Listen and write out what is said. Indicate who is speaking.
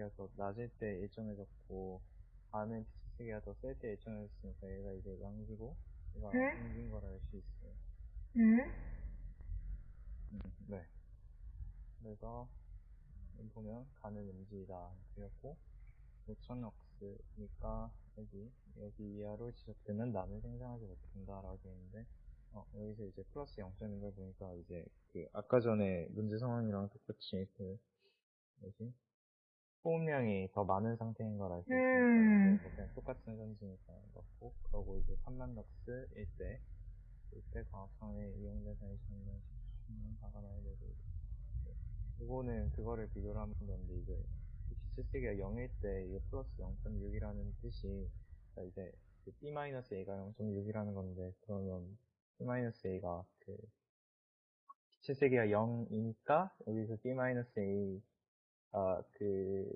Speaker 1: P치세기가 더 낮을 때 일정해졌고 반은 P치세기가 더 셀때 일정해졌으니까 얘가 이제 양기고 얘가
Speaker 2: 응?
Speaker 1: 음긴 걸 알 수 있어요.
Speaker 2: 응?
Speaker 1: 음, 네. 그래서 여기 보면 가는 음지다 되었고 5천억스니까 여기 여기 이하로 지속되면 나는 생산하지 못한다라고 되어 있는데 어, 여기서 이제 플러스 0점인 걸 보니까 이제 그 아까 전에 문제 상황이랑 똑같이 그 뭐지 소음량이 더 많은 상태인 걸 알수 있으니까
Speaker 2: 음.
Speaker 1: 뭐 그냥 똑같은 선지니까 넣고 그러고 이제 3만 럭스일 때 이때 광학성에 이용돼서 있는 10년 박아놔야 되고 네. 이거는 그거를 비교를 하면 되는데 이제 기체세기가 0일 때 이게 플러스 0.6이라는 뜻이 그러니까 이제 그 B-A가 0.6이라는 건데 그러면 B-A가 그 기체세기가 0이니까 여기서 B-A 아, 그